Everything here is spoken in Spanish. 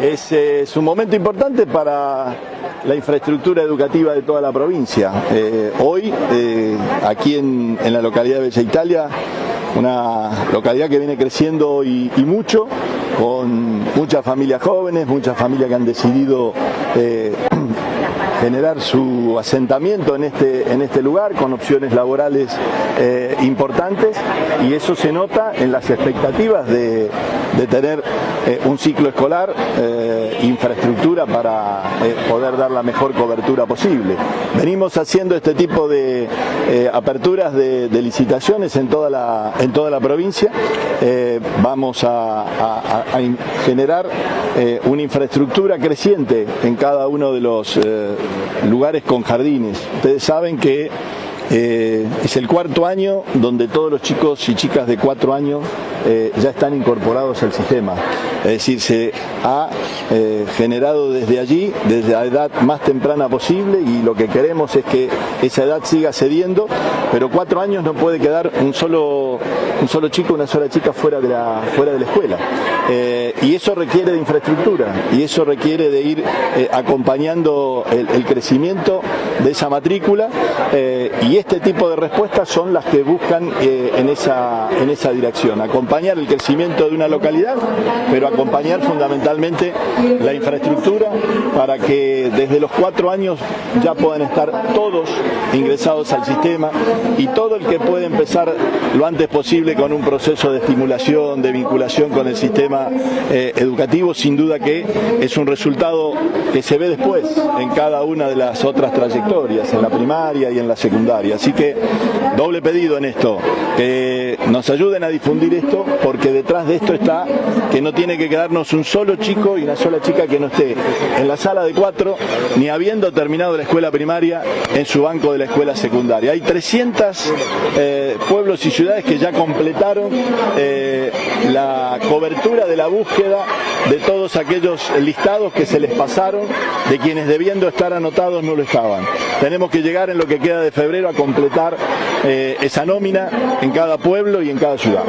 Es, eh, es un momento importante para la infraestructura educativa de toda la provincia. Eh, hoy, eh, aquí en, en, la localidad de Bella Italia, una localidad que viene creciendo y, mucho, con muchas familias jóvenes, muchas familias que han decidido generar su asentamiento en este, en este lugar con opciones laborales eh, importantes y eso se nota en las expectativas de, de tener eh, un ciclo escolar, eh, infraestructura para poder dar la mejor cobertura posible. Venimos haciendo este tipo de aperturas de, licitaciones en toda la, en toda la provincia. Vamos a, a generar una infraestructura creciente en cada uno de los lugares con jardines. Ustedes saben que eh, es el cuarto año donde todos los chicos y chicas de cuatro años eh, ya están incorporados al sistema. Es decir, se ha eh, generado desde allí, desde la edad más temprana posible y lo que queremos es que esa edad siga cediendo, pero cuatro años no puede quedar un solo, un solo chico, una sola chica fuera de la, fuera de la escuela. Eh, y eso requiere de infraestructura y eso requiere de ir eh, acompañando el, el, crecimiento de esa matrícula y este tipo de respuestas son las que buscan en, esa, en esa dirección, acompañar el crecimiento de una localidad, pero acompañar fundamentalmente la infraestructura para que desde los cuatro años ya puedan estar todos ingresados al sistema y todo el que puede empezar lo antes posible con un proceso de estimulación, de vinculación con el sistema eh, educativo, sin duda que es un resultado que se ve después en cada una de las otras trayectorias, en la primaria y en la secundaria. Así que doble pedido en esto, que nos ayuden a difundir esto, porque detrás de esto está que no tiene que quedarnos un solo chico y una sola chica que no esté en la sala de cuatro, ni habiendo terminado la escuela primaria en su banco de la escuela secundaria. Hay 300 eh, pueblos y ciudades que ya completaron eh, la cobertura de la búsqueda de todos aquellos listados que se les pasaron, de quienes debiendo estar anotados no lo estaban. Tenemos que llegar en lo que queda de febrero a completar eh, esa nómina en cada pueblo y en cada ciudad.